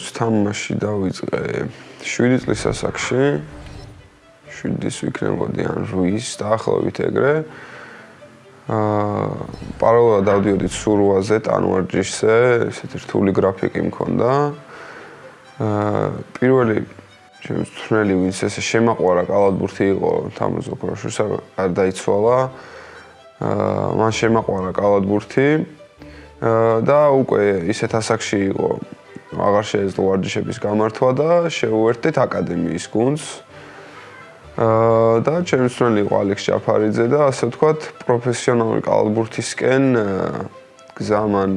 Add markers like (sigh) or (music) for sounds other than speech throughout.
ალბათ თამაში დავიწყე 7 წლის ასაკში. 7 წლის ვიქნებოდი ან 8 დაახლოებით ეგრე. აა პარალელურად დავდიოდი სურვაზე, ტანვარჯიშზე, ესეთი რთული გრაფიკი მქონდა. აა პირველი ჩემს თრნელი ვინც ესე შემაყვარა კალათბურთი იყო თამაზ ოქროშისა არ დაიცვალა. აა მან შემაყვარა კალათბურთი. აა და უკვე ისეთ ასაკში იყო აღარ შეეძლო ვარჯიშების გამართვა და შეუერთდით აკადემიის გუნდს. აა და ჩემს თრნელი იყო ალექს ჯაფარიძე და ასე ვთქვათ პროფესიონალური კალათბურთისკენ გზამან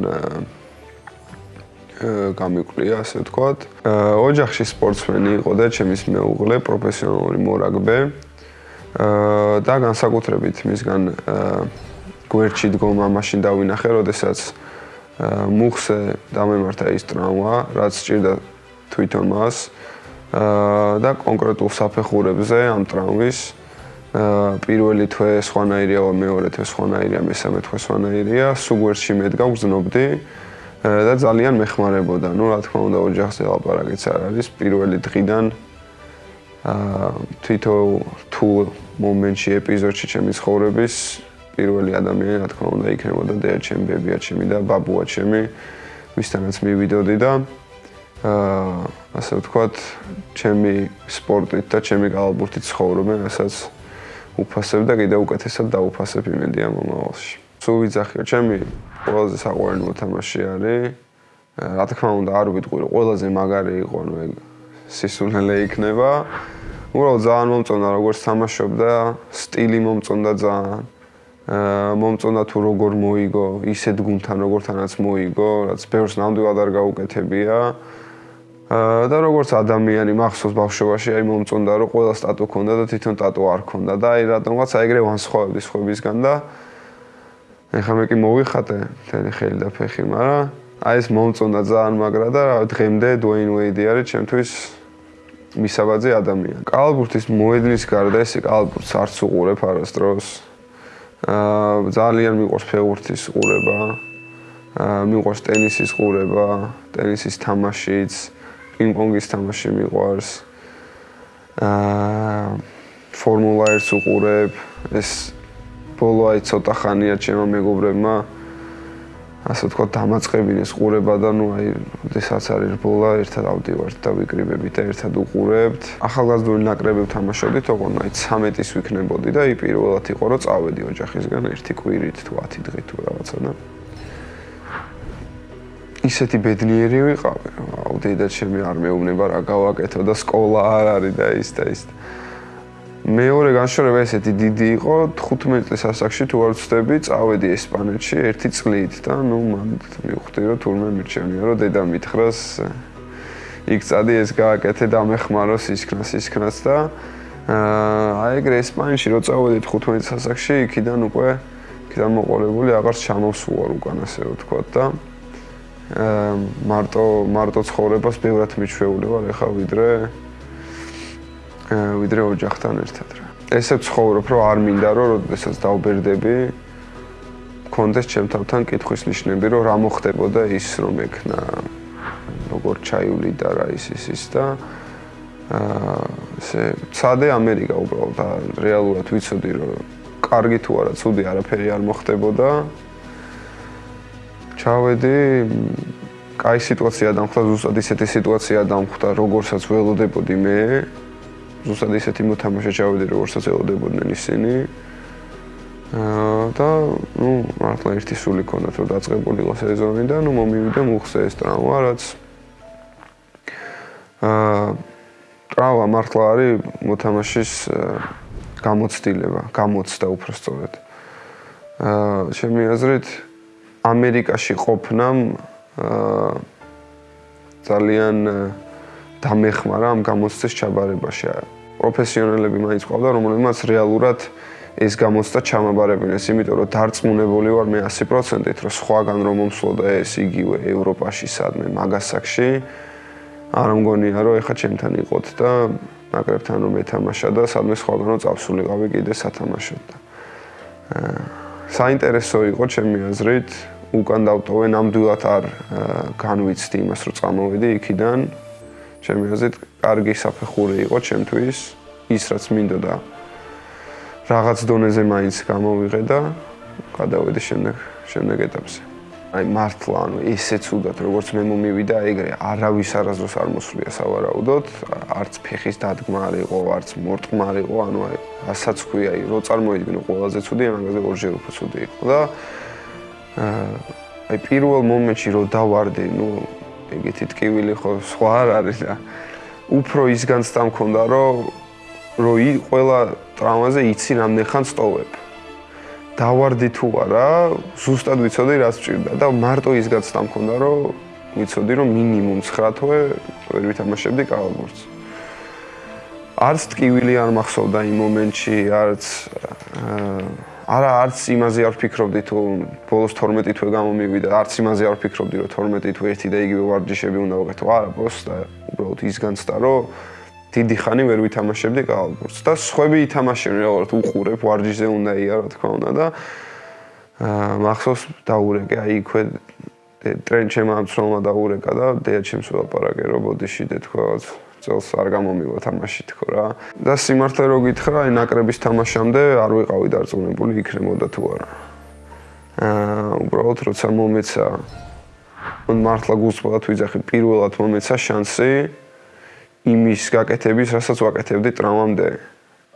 გამიკვლიე ასე ვთქვათ. ოჯახში სპორტსმენი იყო და ჩემის მეუღლე პროფესიონალური მორაგბე. აა და განსაკუთრებით მისგან გვერდში დგომა მაშინ დავინახე, როდესაც მუხზე დამემართა ის ტრავმა, რაც სჭირდა თვითონ მას და კონკრეტულ საფეხურებზე ამ ტრავმის პირველი თვე სხვანაირია, მეორე თვე სხვანაირია, მესამე თვე სხვანაირია, სუგვერში მედგა გზნობდი და ძალიან მეხმარებოდა. ნუ რა თქმა უნდა, ოჯახზე ლაპარაკიც არ არის. პირველი დღიდან აა თვითო თუ მომენტში ეპიზოდში ჩემი ცხოვრების პირველი ადამიანი, რა თქმა უნდა, იქნებოდა და ჩემი ბებია ჩემი და ბაბუა ჩემი, ვისთანაც მივიდოდი და აა ასე ვთქვათ, ჩემი სპორტით და ჩემი კალათბურთით ცხოვრობენ, რასაც უფასებ და კიდევ უკეთესად დაუფასებ იმედია მომავალში. სულ ვიძახიო, ჩემი ყველაზე საყვარელი მოთამაშე არის. რა თქმა უნდა, არ ვიტყვი, ყველაზე მაგარი იყო, ნუ ეგ სისულელე იქნება. უბრალოდ ძალიან მომწონდა როგორც თამაშობდა, სტილი მომწონდა ძალიან. მომწონდა თუ როგორ მოიგო, ისეთ გუნთან როგორთანაც მოიგო, რაც ბევრს ნამდვილად არ გაუკეთებია. და როგორც ადამიანი მახსოვს ბავშვობაში, აი მომწონდა რომ ყველა სტატუ ქონდა და თვითონ ტატუ არ ქონდა და აი რატომღაც აი ეგრე ვანსხვავებდი სხვებისგან და ეხლა მე კი მოვიხატე მთელი ხელი და ფეხი, მაგრამ აი ეს მომწონდა ძალიან მაგრა და რა დღემდე დუეინ უეიდი არის ჩემთვის მისაბაძე ადამიანი. კალბურთის მოედნის გარდა ეს კალბურთს არც უყურებ არასდროს. აა ძალიან მიყვარს ფეხბურთის ყურება. აა მიყვარს ტენისის ყურება, ტენისის თამაშიც, პინგ-პონგის თამაში მიყვარს. აა ფორმულა 1-ს უყურებ. ეს ბოლო აი ცოტა ხანია ჩემო მეგობრებმა ასე ვთქვათ დამაწყებინეს ყურება და ნუ აი ოდესაც არის ბოლა ერთად ავდივართ და ვიკრიბებით და ერთად უყურებთ. ახალგაზრდული ნაკრებები თამაშობდით ოღონდ აი 13-ის ვიქნებოდი და აი პირველად იყო რომ წავედი ოჯახისგან ერთი კვირით თუ 10 დღით თუ რაღაცა და ისეთი ბედნიერი ვიყავი აუ დედა ჩემი არ მეუბნება რა გავაკეთო და სკოლა არ არის და ის და ის და მეორე განშორება ესეთი დიდი იყო 15 წლის ასაკში თუ არ ვცდები წავედი ესპანეთში ერთი წლით და ნუ მან მივხვდი რომ თურმე მირჩენია რომ დედა მითხრას იქ წადი ეს გააკეთე და მეხმაროს ისქნას ისქნას და აი ეგრე ესპანეთში რო წავედი 15 წლის ასაკში იქიდან უკვე იქიდან მოყოლებული აღარ ჩამოვსულა უკან ასე ვთქვა და მარტო მარტო ცხოვრებას ბევრად მიჩვეული ვარ ეხა ვიდრე ვიდრე ოჯახთან ერთად რა. ესე ცხოვრობ, რომ არ მინდა რომ როდესაც დავბერდები კონდეს ჩემთან კითხვის ნიშნები, რომ რა მოხდებოდა ის რომ ექნა როგორ ჩაივლი და რა ის ის ის და აა ესე ცადე ამერიკა უბრალოდ და რეალურად ვიცოდი რომ კარგი თუ არა, ცუდი არაფერი არ მოხდებოდა. ჩავედი კაი სიტუაცია დამხდა, ზუსტად ისეთი სიტუაცია დამხდა, როგორცაც ველოდებოდი მე. ზუსტად ისეთი მოთამაშე ჩავედი როგორცაც ელოდებოდნენ ისინი. აა და ნუ მართლა ერთი სული ქონდათ რომ დაწყებულიყო სეზონი და ნუ მომივიდა მუხზე ეს ტრავმა რაც აა ტრავმა მართლა არის მოთამაშის გამოცდილება გამოცდა უბრალოდ აა ჩემი აზრით ამერიკაში ყოფნამ აა ძალიან დამეხმარა ამ გამოცდის ჩაბარებაში. პროფესიონალები მაინც ყავდა, რომლებმაც რეალურად ეს გამოცდა ჩამაბარებინეს, იმიტომ რომ დარწმუნებული ვარ მე 100%-ით, რომ სხვაგან რომ მომსვლოდა ეს იგივე ევროპაში სადმე მაგასაკში, არ მგონია რომ ეხა ჩემთან იყოთ და ნაკრებთან რომ ეთამაშა და სადმე სხვაგან რომ წავსულიყავი კიდე სათამაშოდ და საინტერესო იყო ჩემი აზრით უკან დავტოვე ნამდვილად არ განვიცდი იმას რომ წამოვედი იქიდან ჩემი აზრით კარგი საფეხური იყო ჩემთვის ის რაც მინდოდა რაღაც დონეზე მაინც გამოვიღე და გადავედი შემდეგ შემდეგ ეტაპზე. აი მართლა ანუ ისე ცუდად როგორც მე მომივიდა ეგრე არავის არასდროს არ მოსვლია სავარაუდოდ არც ფეხის დადგმა არ იყო არც მორტყმა არ იყო ანუ აი ასაც ქვია აი რო წარმოიდგინო ყველაზე ცუდი ამაზე ორჯერ უფრო ცუდი იყო და აი პირველ მომენტში რო დავარდი ნუ ეგეთი ტკივილი ხო სხვა არ არის და უფრო ის განცდა მქონდა რომ რო ი ყველა ტრავმაზე იცი რამდენ ხანს ტოვებ დავარდი თუ არა ზუსტად ვიცოდი რას ჭირდა და მარტო ის განცდა მქონდა რომ ვიცოდი რომ მინიმუმ 9 თვე ვერ ვითამაშებდი კალბურს არც ტკივილი არ მახსოვდა იმ მომენტში არც აა არა არც იმაზე არ ვფიქრობდი თუ ბოლოს 12 თვე გამომივიდა არც იმაზე არ ვფიქრობდი რომ 12 თვე ერთი და იგივე ვარჯიშები უნდა ვაკეთო. არა პროსტა უბრალოდ ის განცდა რომ დიდი ხანი ვერ ვითამაშებდი კალბურს და სხვები ითამაშენ როგორც უყურებ ვარჯიშზე უნდა ია რა თქმა უნდა და აა მახსოვს დაურეკე აი იქვე ტრენ ჩემმა მცრომა დაურეკა და დეა ჩემს ველაპარაკე რომ ბოდიში და თქვა წელს არ გამომივა თამაში თქო რა. და სიმართლე რო გითხრა, აი ნაკრების თამაშამდე არ ვიყავი დარწმუნებული იქნებოდა თუ არა. აა უბრალოდ როცა მომეცა მან მართლა გულწრფელად ვიძახი პირველად მომეცა შანსი იმის გაკეთების, რასაც ვაკეთებდი ტრავმამდე.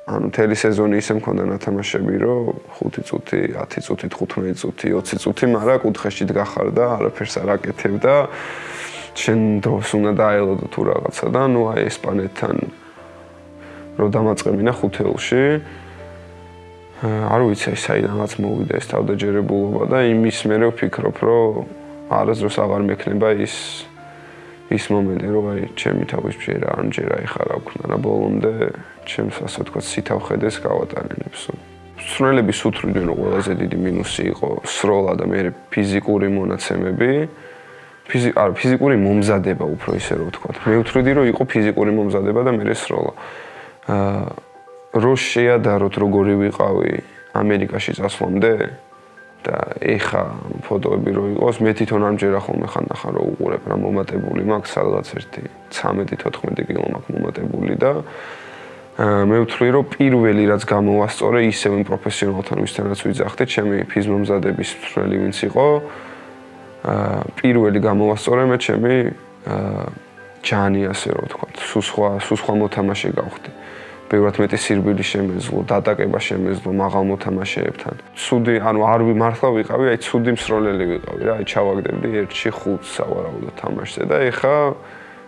ანუ თელი სეზონი ისე მქონდა ნათამაშები, რომ 5 წუთი, 10 წუთი, 15 წუთი, 20 წუთი, მაგრამ კუთხეში დგახარ და არაფერს არ აკეთებ და შენ დროს უნდა დაელოდო თუ რაღაცა და ნუ აი ესპანეთთან რო დამაწყებინა ხუთეულში არ ვიცი აი საიდანაც მოვიდა ეს თავდაჯერებულობა და იმის მე ვფიქრობ რომ არასდროს აღარ მექნება ის ის მომენტი რომ აი ჩემი თავის ჯერა ან ჯერა ეხარა ვქნა რა ბოლომდე ჩემს ასე ვთქვა სითავხედეს გავატანებს სროლების უთრიდან ყველაზე დიდი მინუსი იყო სროლა და მე ფიზიკური მონაცემები ფიზი არ ფიზიკური მომზადება უფრო ისე რომ ვთქვა. მე ვთვლი რომ იყო ფიზიკური მომზადება და მე რესროლა. აა რო შეადაროთ როგორი ვიყავი ამერიკაში წასვლამდე და ეხა ფოტოები რო იყოს მე თვითონ ამჯერა ხოლმე ხან ნახა რომ უყურებ რა მომატებული მაქვს სადღაც ერთი 13-14 კილო მაქვს მომატებული და აა მე ვთვლი რომ პირველი რაც გამოვასწორე ისევ იმ პროფესიონალთან ვისთანაც ვიძახდე ჩემი ფიზმომზადების ფრელი ვინც იყო პირველი გამოვასწორე მე ჩემი ჯანი ასე რომ ვთქვა, სულ სხვა, სულ სხვა მოთამაშე გავხდი. ბევრად მეტი სირბილი შემეძლო, დატაკება შემეძლო მაღალ მოთამაშეებთან. ცუდი, ანუ არ ვიმართლა ვიყავი, აი ცუდი მსროლელი ვიყავი რა, აი ჩავაგდებდი 1-ში 5 სავარაუდო თამაშზე და ეხა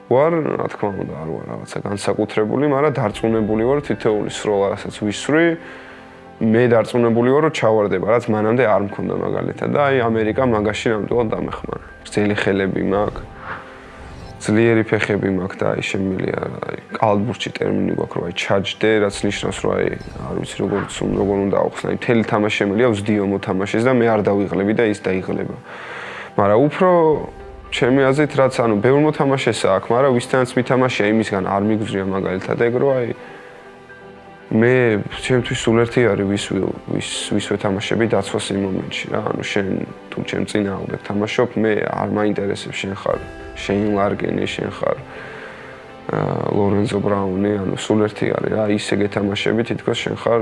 ვარ, რა თქმა უნდა, არ ვარ რაღაცა განსაკუთრებული, მაგრამ დარწმუნებული ვარ თითოეული სროლა, რასაც ვისვრი, მე დარწმუნებული ვარ რომ ჩავარდება რაც მანამდე არ მქონდა მაგალითად. და აი ამერიკა მაგაში ნამდვილად დამეხმარა? ძელი ხელები მაქვს ძლიერი ფეხები მაქვს და აი შემილია აი კალბურჩი ტერმინი გვაქვს რომ აი ჩაჯდე რაც ნიშნავს რომ აი არ ვიცი როგორ როგორ უნდა ახსნა აი მთელი თამაში შემილია ვსდიო მოთამაშეს და მე არ დავიღლები და ის დაიღლება. მაგრამ უფრო ჩემი აზრით რაც ანუ ბევრ მოთამაშესა აქვს მაგრამ ვისთანაც მითამაშია იმისგან არ მიგზრია მაგალითად ეგ რომ აი მე ჩემთვის სულ ერთი არის ვის ვის ვის ვეთამაშები დაცვას იმ მომენტში რა. ანუ შენ თუ ჩემ წინააღმდეგ თამაშობ მე არ მაინტერესებს შენ ხარ. შენ ლარგენი შენ ხარ ლორენზო ბრაუნი ანუ სულ ერთი არის რა. ისე გეთამაშები თითქოს შენ ხარ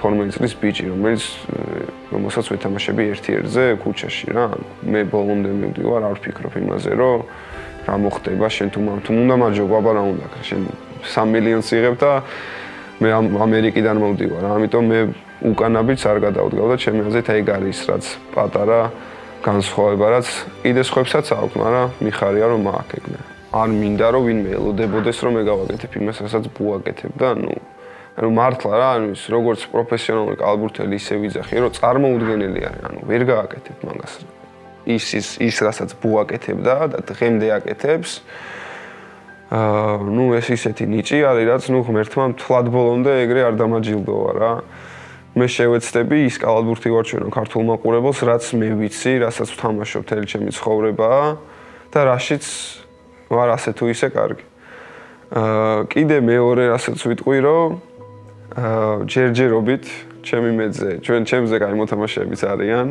12 წლის ბიჭი რომელიც რომელსაც ვეთამაშები ერთ-ერთზე ქუჩაში რა. მე ბოლომდე მივდივარ არ ვფიქრობ იმაზე რომ რა მოხდება. შენ თუ თუ უნდა მაჯობ აბა რა უნდა შენ 3 მილიონს იღებ და მე ამერიკიდან მომდივარ, ამიტომ მე უკანაბიც არ გადავდგავ და ჩემი აზრით ეგ არის რაც პატარა განსხვავება, რაც კიდე სხვებსაც აქვს, მაგრამ მიხარია რომ მააკეგნე. არ მინდა რომ ვინმე ელოდებოდეს რომ მე გავაკეთებ იმას, რასაც ბუაკეთებ და ნუ ანუ მართლა რა, ანუ ის როგორც პროფესიონალური კალბურთელი ისე ვიძახი, რომ წარმოუდგენელი არის, ანუ ვერ გააკეთებ მაგას. ის ის ის რასაც ბუაკეთებ და დღემდე აკეთებს, აა ნუ ეს ისეთი ნიჭი არის რაც ნუ ღმერთმა თლად ბოლომდე ეგრე არ დამაჯილდოა რა. მე შევეცდები ის კალათბურთი ვარჩენო ქართულ მაყურებელს რაც მე ვიცი რასაც ვთამაშობ თელი ჩემი ცხოვრება და რაშიც ვარ ასე თუ ისე კარგი. აა კიდე მეორე რასაც ვიტყვი რომ აა ჯერჯერობით ჩემი მეძე ჩვენ ჩემზე კაი მოთამაშეებიც არიან.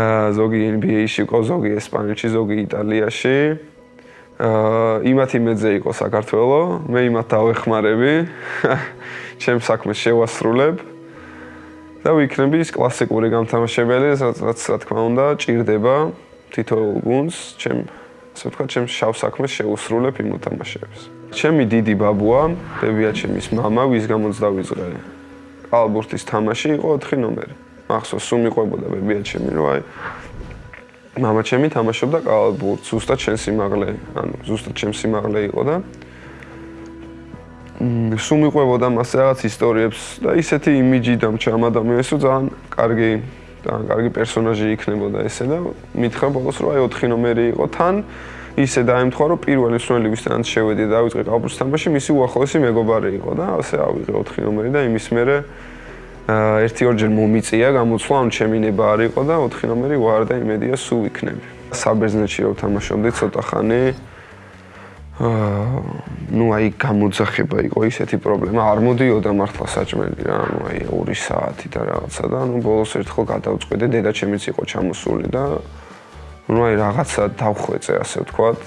აა ზოგი NBA-ში იყო, ზოგი ესპანეთში, ზოგი იტალიაში. აა იმათ იმედზე იყო საქართველოს, მე იმათ დავეხმარები. (laughs) ჩემ საქმეს შევასრულებ. და ვიქნები ის კლასიკური გამთამაშებელი, რაც რა თქმა უნდა, ჭირდება თითოეულ გუნდს, ჩემ ასე ვთქვა, ჩემ შავ საქმეს შეუსრულებ იმ უთამაშებს. ჩემი დიდი ბაბუა, დებია ჩემის мама, ვის გამოც დავიწყე. ალბურთის თამაში იყო 4 ნომერი. მახსოვს, სულ მიყვებოდა ბებია ჩემი, რომ აი მამაჩემი თამაშობდა კალათბურთს, ზუსტად შენ სიმაღლე, ანუ ზუსტად ჩემ სიმაღლე იყო და სუმიყვებოდა მას რაღაც ისტორიებს და ისეთი იმიჯი დამჩამა და მე ისო ძალიან კარგი ძალიან კარგი პერსონაჟი იქნებოდა ესე და მითხრა ბოლოს რომ აი 4 ნომერი იყო. თან ისე დაემთხვა რომ პირველი მსვლელი ვისთანაც შევედი და დავიწყე კალათბურთის თამაში მისი უახლოესი მეგობარი იყო და ასე ავიღე 4 ნომერი და იმის მერე ერთი ორჯერ მომიწია გამოცვლა ამ ჩემი ნება არ იყო და 4 ნომერი ვარ და იმედია სულ იქნები. საბერძნეთში რომ თამაშობდი ცოტა ხანი აა ნუ აი გამოძახება იყო ისეთი პრობლემა. არ მოდიოდა მართლა საჭმელი რა ნუ აი 2 საათი და რაღაცა და ნუ ბოლოს ერთხელ გადავწყვეტე დედა ჩემიც იყო ჩამოსული და ნუ აი რაღაცა დავხვეწე ასე ვთქვათ.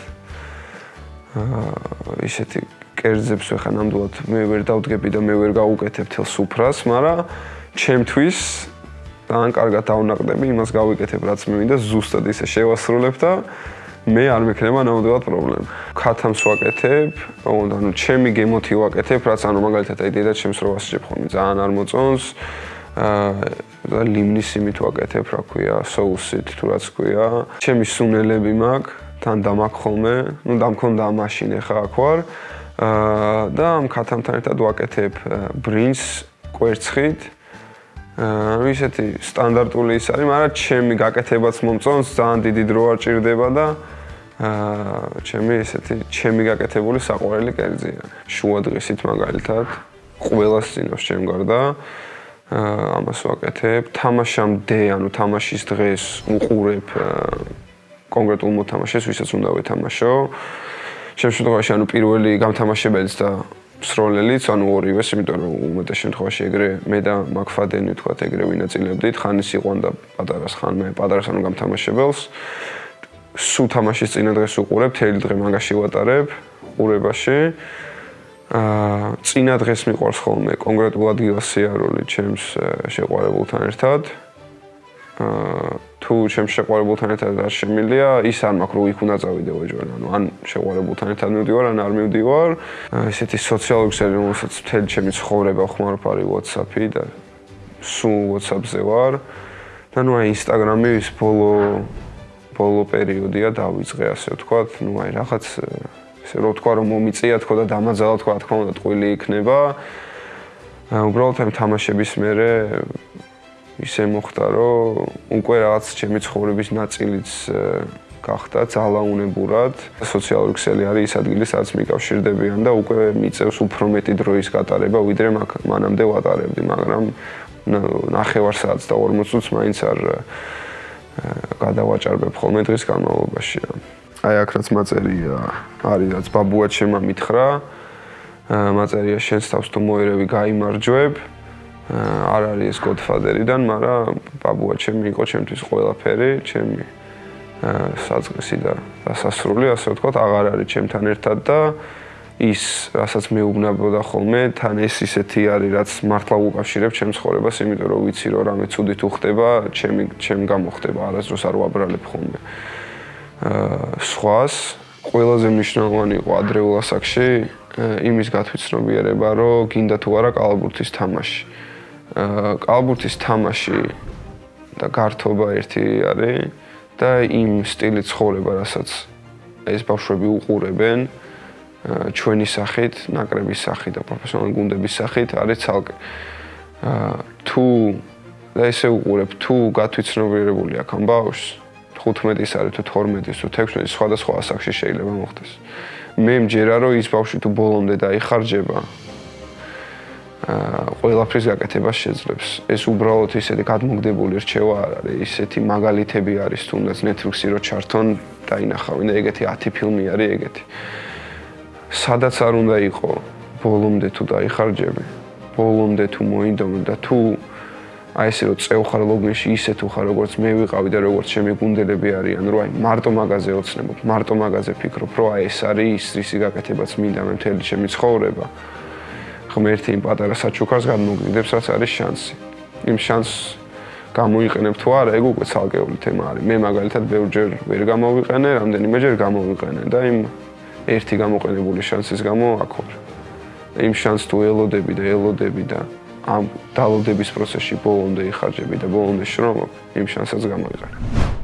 აა ისეთი კერძებს ხა ნამდვილად მე ვერ დავდგები და მე ვერ გაუკეთებ თელ სუფრას მაგრამ ჩემთვის ძალიან კარგად დავნაყდები, იმას გავიკეთებ რაც მე მინდა, ზუსტად ისე შევასრულებ და მე არ მექნება ნამდვილად პრობლემა. ქათამს ვაკეთებ, ოღონდ ანუ ჩემი გემოთი ვაკეთებ, რაც ანუ მაგალითად აი დედა ჩემს რო ასჯებ ხოლმე ძალიან არ მოწონს. აა ლიმნის იმით ვაკეთებ, რა ქვია, соусით თუ რაც ქვია. ჩემი სუნელები მაქვს, თან დამაქ ხოლმე, ну დამქონდა მაშინ ახლა აქ ვარ. აა და ამ ქათამთან ერთად ვაკეთებ ბრინჯს კვერცხით. აა ისეთი სტანდარტული ის არის, მაგრამ ჩემი გაკეთებაც მომწონს, ძალიან დიდი დრო არ ჭირდება და აა ჩემი ესეთი ჩემი გაკეთებული საყვარელი კერძია. შუა დღისით მაგალითად ყველას წინავს ჩემ გარდა. აა ამას ვაკეთებ. თამაშამდე, ანუ თამაშის დღეს უყურებ კონკრეტულ მოთამაშეს, ვისაც უნდა ვეთამაშო. ჩემ შემთხვევაში ანუ პირველი გამთამაშებელიც და სროლელიც, ანუ ორივეს, იმიტომ რომ უმეტეს შემთხვევაში ეგრე მე და მაკფადენი თქვა ეგრე ვინაწილებდით, ხანის იყვანდა პატარას ხან მე პატარას ანუ გამთამაშებელს. სულ თამაშის წინა დღეს უყურებ, თელი დღე მაგაში ვატარებ, ყურებაში. აა წინა დღეს მიყვარს ხოლმე კონკრეტულად გილასიარული ჩემს შეყვარებულთან ერთად. აა თუ ჩემს შეყვარებულთან ერთად არ შემილია, ის არ მაქვს რომ იქ უნდა წავიდე ვეჯვარ, ანუ ან შეყვარებულთან ერთად მივდივარ, ან არ მივდივარ. ესეთი სოციალური ქსელი, რომელსაც მთელი ჩემი ცხოვრება ხმარობარი WhatsApp-ი და სულ WhatsApp-ზე ვარ. და ნუ აი Instagram-ი ის ბოლო ბოლო პერიოდია დავიწყე ასე ვთქვათ, ну აი რაღაც ესე რო ვთქვა რომ მომიწია თქო და დამაძალა თქო, რა თქმა უნდა ტყუილი იქნება. უბრალოდ ამ თამაშების მერე ისე მოხდა რომ უკვე რაღაც ჩემი ცხოვრების ნაწილიც გახდა ძალაუნებურად. სოციალური ქსელი არის ის ადგილი, სადაც მიკავშირდებიან და უკვე მიწევს უფრო მეტი დროის გატარება, ვიდრე მანამდე ვატარებდი, მაგრამ ნახევარ საათს და 40 წუთს მაინც არ გადავაჭარბებ ხოლმე დღის განმავლობაში. აი აქ რაც მაწერია, არის რაც ბაბუა ჩემმა მითხრა. მაწერია შენს თავს თუ მოერევი გაიმარჯვებ. არ არის ეს Godfather-დან, მაგრამ ბაბუა ჩემი იყო ჩემთვის ყველაფერი, ჩემი საწყისი და დასასრული, ასე ვთქვათ, აღარ არის ჩემთან ერთად და ის, რასაც მე უგნაბოდა ხოლმე, თან ეს ისეთი არის, რაც მართლა უკავშირებ ჩემს ცხოვრებას, იმიტომ რომ ვიცი რომ რამე ცუდი თუ ხდება, ჩემი ჩემ გამოხდება, არასდროს არ ვაბრალებ ხოლმე. აა სხვას ყველაზე მნიშვნელოვანი იყო ადრეულ ასაკში იმის გათვითცნობიერება, რომ გინდა თუ არა კალბურთის თამაში. აა კალბურთის თამაში და გართობა ერთი არის და იმ სტილი ცხოვრება, რასაც ეს ბავშვები უყურებენ, ჩვენი სახით, ნაკრების სახით და პროფესიონალური გუნდების სახით არის ცალკე. თუ და ესე უყურებ, თუ გათვითცნობიერებული აქ ამ ბავშვს 15-ის არის თუ 12-ის თუ 16-ის სხვადასხვა ასაკში შეიძლება მოხდეს. მე მჯერა რომ ის ბავშვი თუ ბოლომდე დაიხარჯება ყველაფრის გაკეთებას შეძლებს. ეს უბრალოდ ისეთი გადმოგდებული რჩევა არ არის, ისეთი მაგალითები არის თუნდაც Netflix-ი რო ჩართონ დაინახავენ და ეგეთი 10 ფილმი არის ეგეთი. სადაც არ უნდა იყო ბოლომდე თუ დაიხარჯები ბოლომდე თუ მოინდომე და თუ აი ესე რომ წევხარ ლოგინში ისე თუ ხარ როგორც მე ვიყავი და როგორც ჩემი გუნდელები არიან, რომ აი მარტო მაგაზე ოცნებობ, მარტო მაგაზე ფიქრობ, რომ აი ეს არის ის რისი გაკეთებაც მინდა მე მთელი ჩემი ცხოვრება. ღმერთი იმ პატარა საჩუქარს გადმოგიდებს, რაც არის შანსი. იმ შანსს გამოიყენებ თუ არა, ეგ უკვე ცალკეული თემა არის. მე მაგალითად ბევრჯერ ვერ გამოვიყენე, რამდენიმეჯერ გამოვიყენე და იმ ერთი გამოყენებული შანსის გამო აქ ვარ. იმ შანსს თუ ელოდები და ელოდები და ამ დალოდების პროცესში ბოლომდე იხარჯები და ბოლომდე შრომობ, იმ შანსს გამოიყენებ.